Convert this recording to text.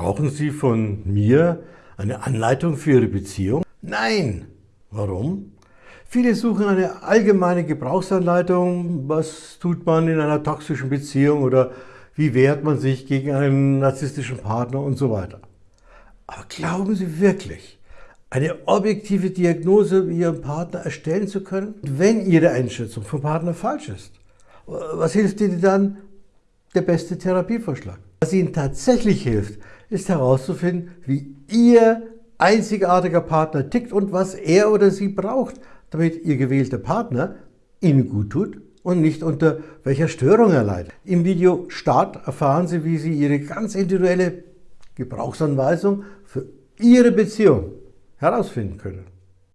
Brauchen Sie von mir eine Anleitung für Ihre Beziehung? Nein! Warum? Viele suchen eine allgemeine Gebrauchsanleitung. Was tut man in einer toxischen Beziehung oder wie wehrt man sich gegen einen narzisstischen Partner und so weiter. Aber glauben Sie wirklich, eine objektive Diagnose Ihrem Partner erstellen zu können, wenn Ihre Einschätzung vom Partner falsch ist? Was hilft Ihnen dann der beste Therapievorschlag? Was Ihnen tatsächlich hilft, ist herauszufinden, wie Ihr einzigartiger Partner tickt und was er oder sie braucht, damit Ihr gewählter Partner Ihnen gut tut und nicht unter welcher Störung er leidet. Im Video Start erfahren Sie, wie Sie Ihre ganz individuelle Gebrauchsanweisung für Ihre Beziehung herausfinden können.